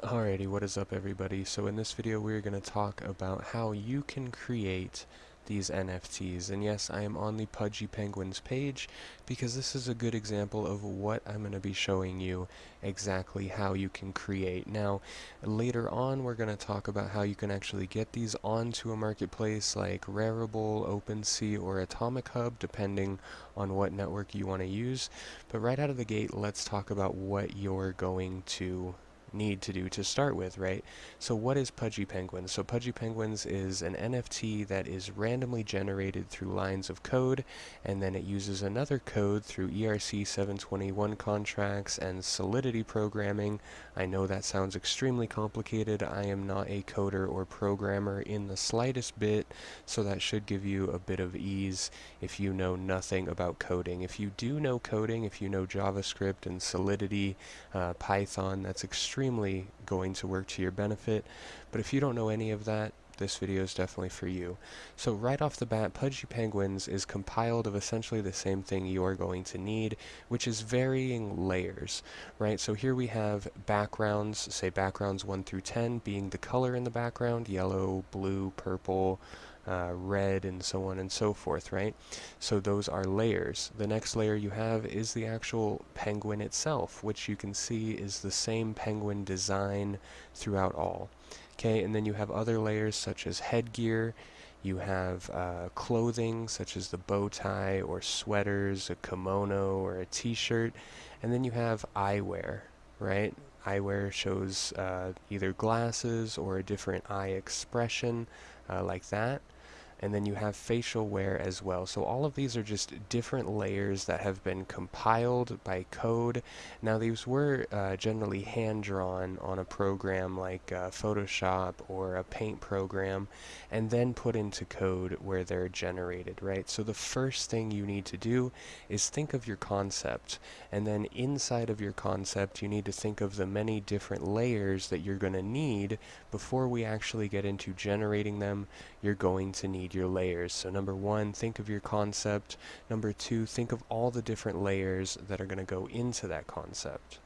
Alrighty, what is up everybody? So in this video we're going to talk about how you can create these NFTs. And yes, I am on the Pudgy Penguins page because this is a good example of what I'm going to be showing you exactly how you can create. Now, later on we're going to talk about how you can actually get these onto a marketplace like Rarible, OpenSea, or Atomic Hub, depending on what network you want to use. But right out of the gate, let's talk about what you're going to need to do to start with, right? So what is Pudgy Penguins? So Pudgy Penguins is an NFT that is randomly generated through lines of code, and then it uses another code through ERC 721 contracts and Solidity programming. I know that sounds extremely complicated. I am not a coder or programmer in the slightest bit, so that should give you a bit of ease if you know nothing about coding. If you do know coding, if you know JavaScript and Solidity, uh, Python, that's extremely extremely going to work to your benefit. But if you don't know any of that, this video is definitely for you. So right off the bat, Pudgy Penguins is compiled of essentially the same thing you are going to need, which is varying layers, right? So here we have backgrounds, say backgrounds 1 through 10 being the color in the background, yellow, blue, purple, uh, red, and so on and so forth, right? So those are layers. The next layer you have is the actual penguin itself, which you can see is the same penguin design throughout all. Okay, and then you have other layers such as headgear, you have uh, clothing such as the bow tie or sweaters, a kimono or a t-shirt, and then you have eyewear, right? Eyewear shows uh, either glasses or a different eye expression uh, like that and then you have facial wear as well. So all of these are just different layers that have been compiled by code. Now these were uh, generally hand-drawn on a program like uh, Photoshop or a paint program and then put into code where they're generated, right? So the first thing you need to do is think of your concept and then inside of your concept you need to think of the many different layers that you're going to need before we actually get into generating them. You're going to need your layers. So number one, think of your concept. Number two, think of all the different layers that are going to go into that concept.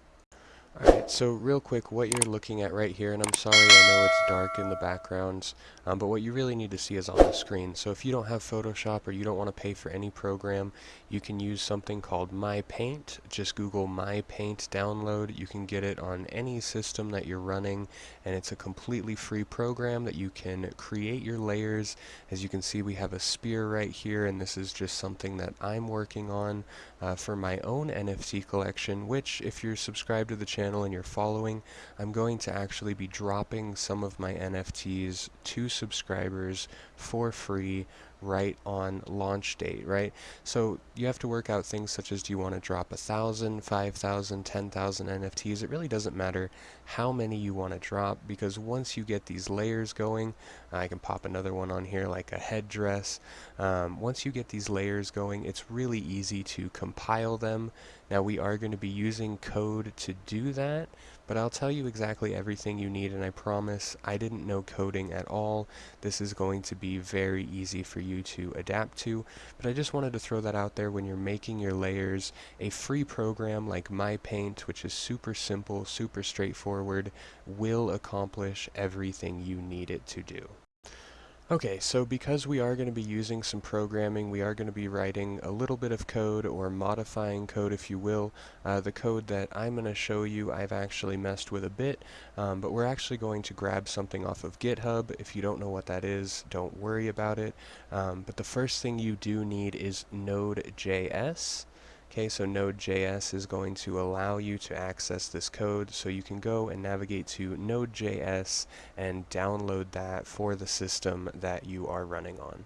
Alright, so real quick, what you're looking at right here, and I'm sorry, I know it's dark in the backgrounds, um, but what you really need to see is on the screen. So if you don't have Photoshop or you don't want to pay for any program, you can use something called MyPaint. Just Google MyPaint download. You can get it on any system that you're running, and it's a completely free program that you can create your layers. As you can see, we have a spear right here, and this is just something that I'm working on uh, for my own NFT collection, which if you're subscribed to the channel and you're following, I'm going to actually be dropping some of my NFTs to subscribers for free right on launch date, right? So you have to work out things such as do you want to drop a thousand, five thousand, ten thousand NFTs? It really doesn't matter how many you want to drop because once you get these layers going, I can pop another one on here like a headdress. Um, once you get these layers going, it's really easy to compile them. Now we are going to be using code to do that, but I'll tell you exactly everything you need and I promise I didn't know coding at all. This is going to be very easy for you to adapt to, but I just wanted to throw that out there when you're making your layers. A free program like MyPaint, which is super simple, super straightforward, will accomplish everything you need it to do. Okay, so because we are going to be using some programming, we are going to be writing a little bit of code or modifying code if you will. Uh, the code that I'm going to show you I've actually messed with a bit, um, but we're actually going to grab something off of GitHub. If you don't know what that is, don't worry about it. Um, but the first thing you do need is Node.js. Okay, so Node.js is going to allow you to access this code, so you can go and navigate to Node.js and download that for the system that you are running on.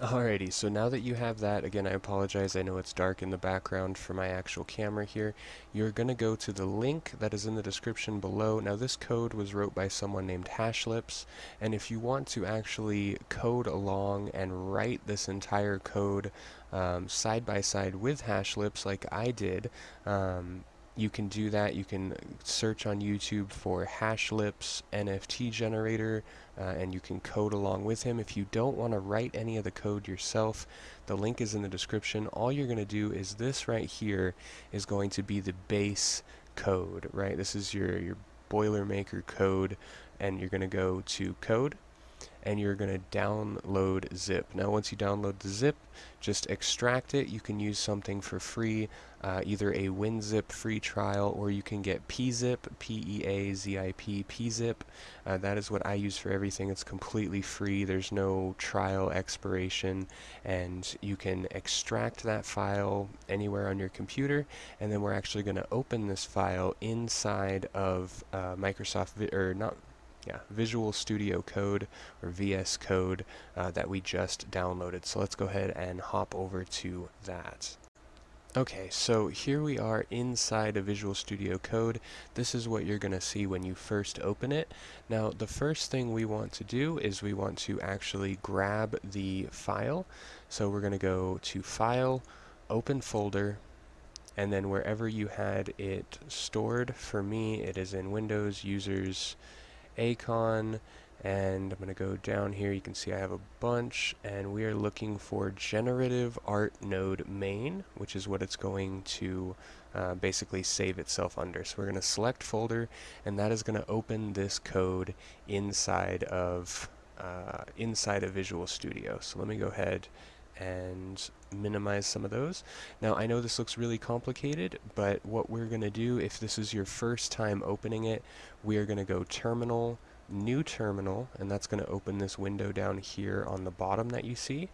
Alrighty, so now that you have that, again I apologize, I know it's dark in the background for my actual camera here, you're going to go to the link that is in the description below. Now this code was wrote by someone named Hashlips, and if you want to actually code along and write this entire code um, side by side with Hashlips like I did, um, you can do that. You can search on YouTube for Hashlips NFT generator uh, and you can code along with him. If you don't want to write any of the code yourself, the link is in the description. All you're going to do is this right here is going to be the base code, right? This is your, your Boilermaker code and you're going to go to code and you're going to download zip. Now once you download the zip, just extract it. You can use something for free, uh, either a WinZip free trial or you can get PeaZip, P-E-A-Z-I-P, PeaZip. Uh, that is what I use for everything. It's completely free. There's no trial expiration and you can extract that file anywhere on your computer and then we're actually going to open this file inside of uh, Microsoft, or not yeah, Visual Studio Code or VS Code uh, that we just downloaded. So let's go ahead and hop over to that. Okay, so here we are inside of Visual Studio Code. This is what you're going to see when you first open it. Now, the first thing we want to do is we want to actually grab the file. So we're going to go to File, Open Folder, and then wherever you had it stored, for me it is in Windows Users Acon and I'm going to go down here. You can see I have a bunch and we are looking for generative art node main which is what it's going to uh, basically save itself under. So we're going to select folder and that is going to open this code inside of uh, inside of Visual Studio. So let me go ahead and minimize some of those. Now I know this looks really complicated, but what we're going to do if this is your first time opening it, we are going to go terminal, new terminal, and that's going to open this window down here on the bottom that you see.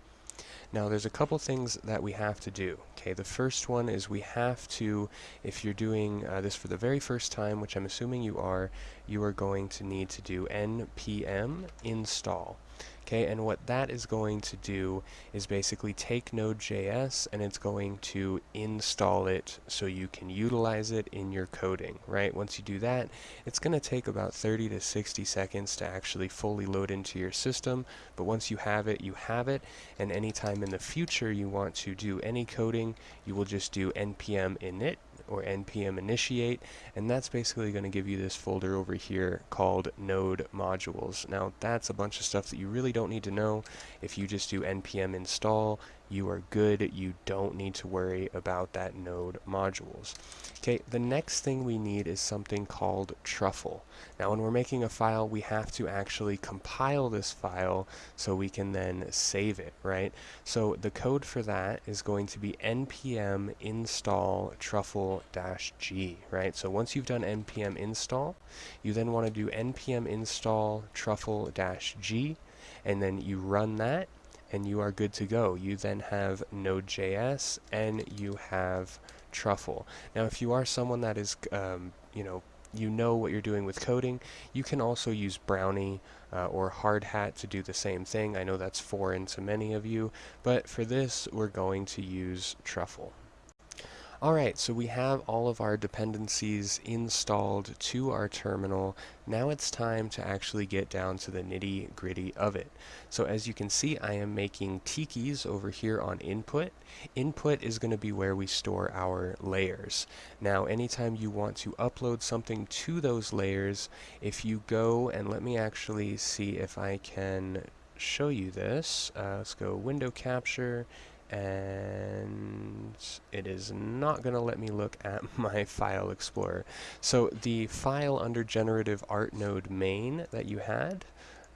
Now there's a couple things that we have to do. Okay, the first one is we have to, if you're doing uh, this for the very first time, which I'm assuming you are, you are going to need to do npm install. Okay, and what that is going to do is basically take Node.js and it's going to install it so you can utilize it in your coding, right? Once you do that, it's going to take about 30 to 60 seconds to actually fully load into your system, but once you have it, you have it, and anytime in the future you want to do any coding, you will just do npm init or npm initiate and that's basically going to give you this folder over here called node modules. Now that's a bunch of stuff that you really don't need to know. If you just do npm install you are good. You don't need to worry about that node modules. Okay, the next thing we need is something called truffle. Now when we're making a file, we have to actually compile this file so we can then save it, right? So the code for that is going to be npm install truffle-g, right? So once you've done npm install, you then want to do npm install truffle-g, and then you run that, and you are good to go. You then have Node.js and you have Truffle. Now, if you are someone that is, um, you know, you know what you're doing with coding, you can also use Brownie uh, or Hardhat to do the same thing. I know that's foreign to many of you, but for this, we're going to use Truffle. Alright, so we have all of our dependencies installed to our terminal. Now it's time to actually get down to the nitty gritty of it. So as you can see, I am making tikis over here on input. Input is going to be where we store our layers. Now anytime you want to upload something to those layers, if you go and let me actually see if I can show you this. Uh, let's go window capture and it is not going to let me look at my file explorer. So the file under generative art node main that you had,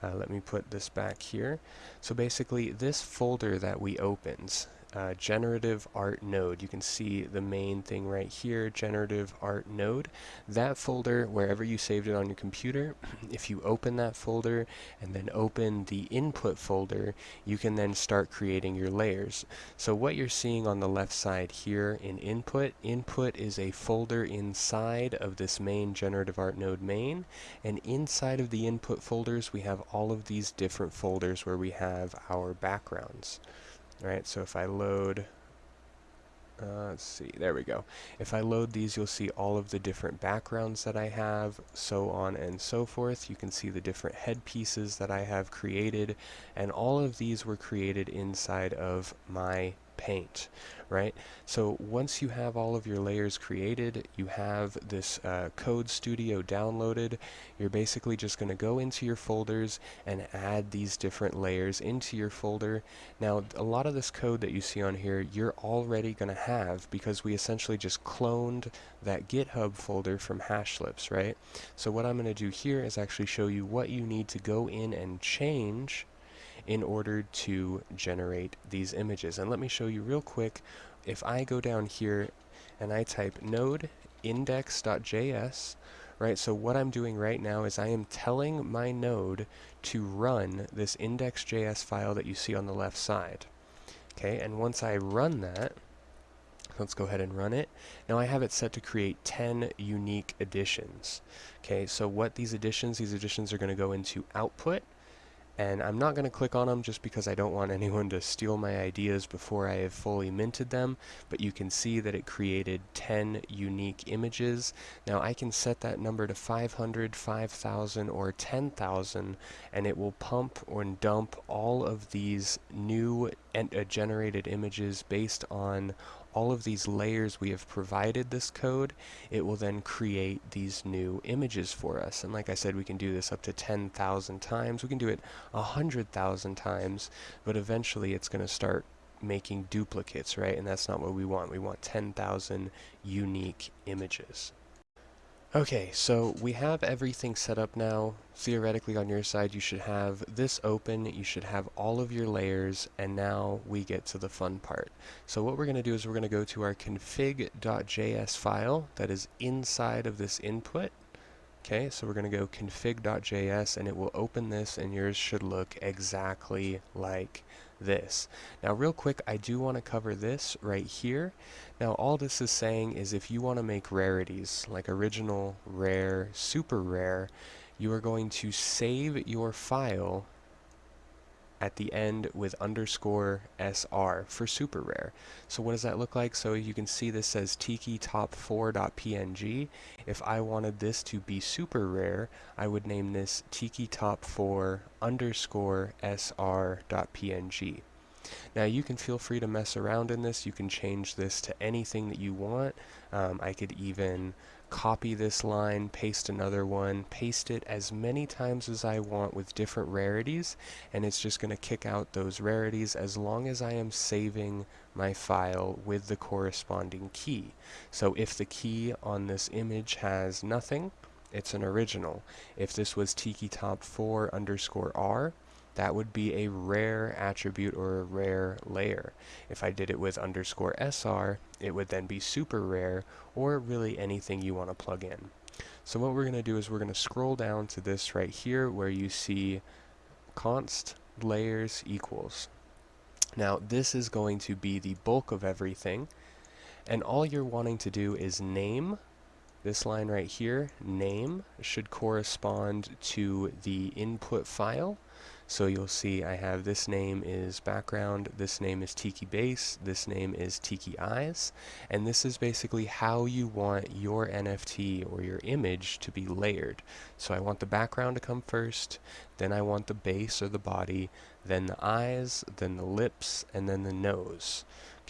uh, let me put this back here. So basically this folder that we opened, uh, generative art node. You can see the main thing right here, generative art node. That folder, wherever you saved it on your computer, if you open that folder and then open the input folder, you can then start creating your layers. So what you're seeing on the left side here in input, input is a folder inside of this main generative art node main, and inside of the input folders we have all of these different folders where we have our backgrounds. Alright, so if I load, uh, let's see, there we go. If I load these, you'll see all of the different backgrounds that I have, so on and so forth. You can see the different headpieces that I have created, and all of these were created inside of my Paint, right? So once you have all of your layers created, you have this uh, Code Studio downloaded, you're basically just going to go into your folders and add these different layers into your folder. Now, a lot of this code that you see on here, you're already going to have because we essentially just cloned that GitHub folder from Hashlips, right? So what I'm going to do here is actually show you what you need to go in and change in order to generate these images. And let me show you real quick, if I go down here and I type node index.js, right, so what I'm doing right now is I am telling my node to run this index.js file that you see on the left side. Okay, and once I run that, let's go ahead and run it. Now I have it set to create 10 unique additions. Okay, so what these additions, these additions are going to go into output, and I'm not going to click on them just because I don't want anyone to steal my ideas before I have fully minted them, but you can see that it created 10 unique images. Now I can set that number to 500, 5,000, or 10,000, and it will pump or dump all of these new uh, generated images based on all of these layers we have provided this code, it will then create these new images for us. And like I said, we can do this up to 10,000 times. We can do it 100,000 times, but eventually it's going to start making duplicates, right? And that's not what we want. We want 10,000 unique images. Okay, so we have everything set up now. Theoretically on your side you should have this open, you should have all of your layers, and now we get to the fun part. So what we're going to do is we're going to go to our config.js file that is inside of this input. Okay, so we're going to go config.js and it will open this and yours should look exactly like this. Now real quick, I do want to cover this right here. Now all this is saying is if you want to make rarities, like original, rare, super rare, you are going to save your file at the end with underscore SR for super rare. So what does that look like? So you can see this says tiki top 4.png. If I wanted this to be super rare, I would name this tiki top 4 underscore SR.png. Now you can feel free to mess around in this. You can change this to anything that you want. Um, I could even copy this line, paste another one, paste it as many times as I want with different rarities, and it's just going to kick out those rarities as long as I am saving my file with the corresponding key. So if the key on this image has nothing, it's an original. If this was tiki top 4 underscore r, that would be a rare attribute or a rare layer. If I did it with underscore SR, it would then be super rare or really anything you want to plug in. So what we're going to do is we're going to scroll down to this right here where you see const layers equals. Now this is going to be the bulk of everything and all you're wanting to do is name this line right here, name, should correspond to the input file so you'll see I have this name is background, this name is Tiki Base, this name is Tiki Eyes, and this is basically how you want your NFT or your image to be layered. So I want the background to come first, then I want the base or the body, then the eyes, then the lips, and then the nose.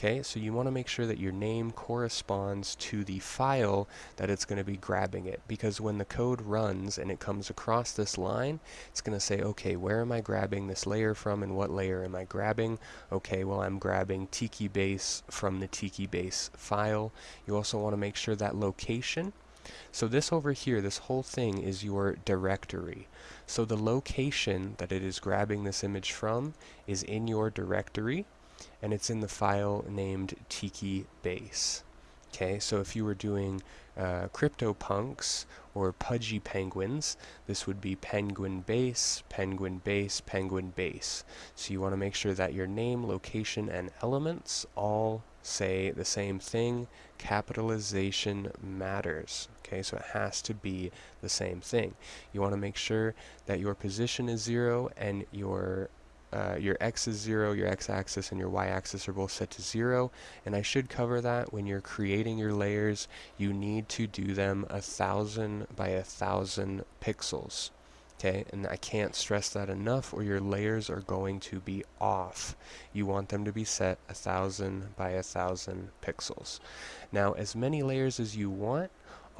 Okay, so you want to make sure that your name corresponds to the file that it's going to be grabbing it because when the code runs and it comes across this line, it's going to say, okay, where am I grabbing this layer from and what layer am I grabbing? Okay, well I'm grabbing Tiki Base from the Tiki Base file. You also want to make sure that location so this over here, this whole thing is your directory. So the location that it is grabbing this image from is in your directory and it's in the file named tiki base. Okay, so if you were doing uh, CryptoPunks or Pudgy Penguins, this would be penguin base, penguin base, penguin base. So you want to make sure that your name, location, and elements all say the same thing. Capitalization matters. Okay, so it has to be the same thing. You want to make sure that your position is zero and your uh, your x is 0, your x-axis and your y-axis are both set to 0 and I should cover that when you're creating your layers you need to do them a thousand by a thousand pixels Okay, and I can't stress that enough or your layers are going to be off. You want them to be set a thousand by a thousand pixels. Now, as many layers as you want,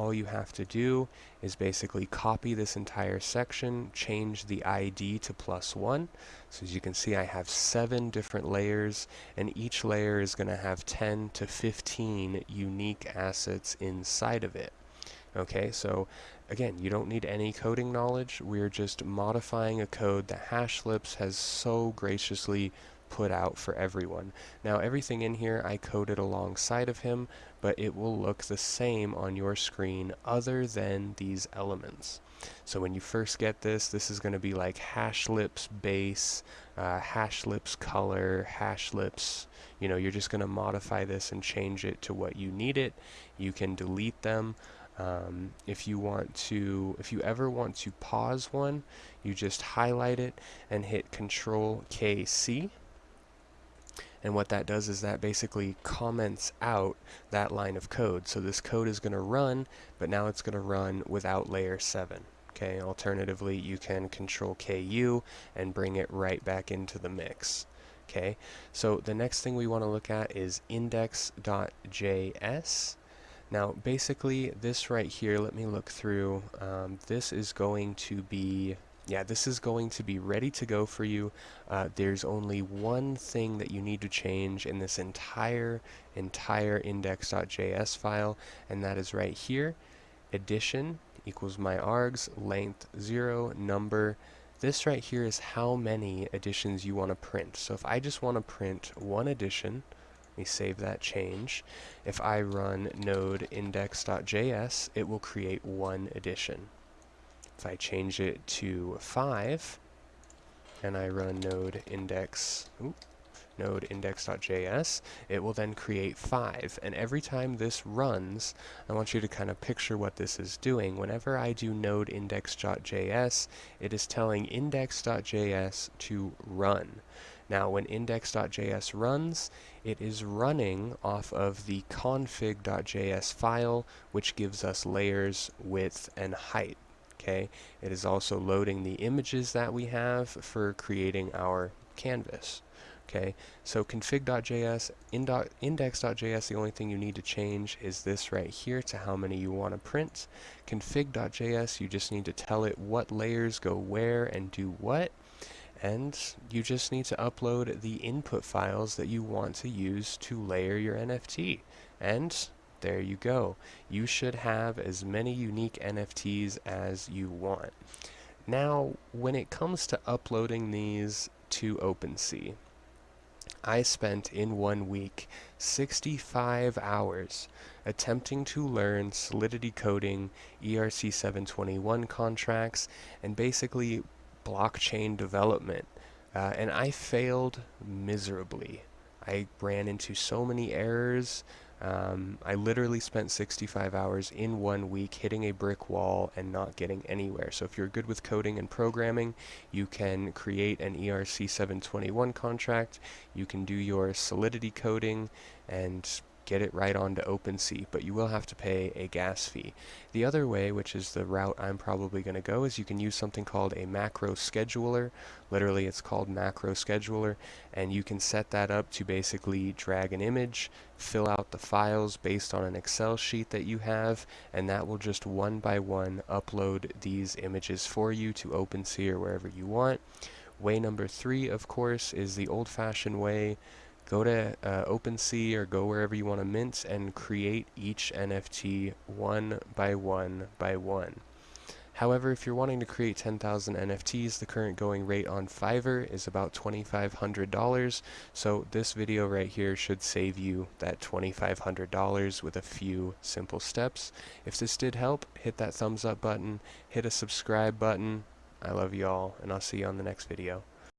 all you have to do is basically copy this entire section, change the ID to plus one. So as you can see, I have seven different layers, and each layer is going to have 10 to 15 unique assets inside of it. Okay, so again, you don't need any coding knowledge. We're just modifying a code that Hashlips has so graciously put out for everyone. Now everything in here I coded alongside of him, but it will look the same on your screen other than these elements. So when you first get this, this is going to be like hash lips base, uh, Hashlips color, hash lips, you know, you're just going to modify this and change it to what you need it. You can delete them. Um, if you want to, if you ever want to pause one, you just highlight it and hit Control KC. And what that does is that basically comments out that line of code. So this code is going to run, but now it's going to run without layer 7. Okay, alternatively, you can Control KU and bring it right back into the mix. Okay, so the next thing we want to look at is index.js. Now, basically, this right here, let me look through. Um, this is going to be, yeah, this is going to be ready to go for you. Uh, there's only one thing that you need to change in this entire, entire index.js file, and that is right here, edition equals my args, length 0, number. This right here is how many editions you want to print. So if I just want to print one edition, let me save that change. If I run node index.js, it will create one edition. If I change it to 5, and I run node index, oops, node index.js, it will then create 5. And every time this runs, I want you to kind of picture what this is doing. Whenever I do node index.js, it is telling index.js to run. Now when index.js runs, it is running off of the config.js file, which gives us layers, width, and height. Okay, it is also loading the images that we have for creating our canvas. Okay, so config.js, index.js, the only thing you need to change is this right here to how many you want to print. Config.js, you just need to tell it what layers go where and do what and you just need to upload the input files that you want to use to layer your NFT. And there you go. You should have as many unique NFTs as you want. Now, when it comes to uploading these to OpenSea, I spent in one week 65 hours attempting to learn Solidity coding, ERC 721 contracts, and basically blockchain development. Uh, and I failed miserably. I ran into so many errors. Um, I literally spent 65 hours in one week hitting a brick wall and not getting anywhere. So if you're good with coding and programming, you can create an ERC 721 contract. You can do your Solidity coding and get it right onto OpenSea, but you will have to pay a gas fee. The other way, which is the route I'm probably going to go, is you can use something called a macro scheduler. Literally, it's called macro scheduler, and you can set that up to basically drag an image, fill out the files based on an Excel sheet that you have, and that will just one by one upload these images for you to OpenSea or wherever you want. Way number three, of course, is the old-fashioned way go to uh, OpenSea or go wherever you want to mint and create each NFT one by one by one. However, if you're wanting to create 10,000 NFTs, the current going rate on Fiverr is about $2,500. So this video right here should save you that $2,500 with a few simple steps. If this did help, hit that thumbs up button, hit a subscribe button. I love you all, and I'll see you on the next video.